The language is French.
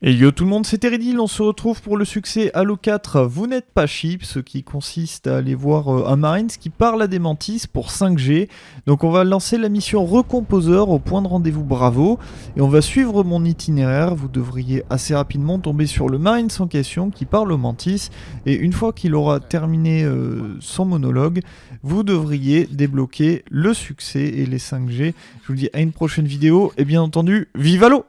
Et yo tout le monde, c'est Teridil, on se retrouve pour le succès Halo 4 Vous n'êtes pas cheap, ce qui consiste à aller voir euh, un Marines qui parle à des mantis pour 5G. Donc on va lancer la mission Recomposeur au point de rendez-vous Bravo, et on va suivre mon itinéraire, vous devriez assez rapidement tomber sur le Marines en question qui parle au mantis, et une fois qu'il aura terminé euh, son monologue, vous devriez débloquer le succès et les 5G. Je vous dis à une prochaine vidéo, et bien entendu, vive Halo!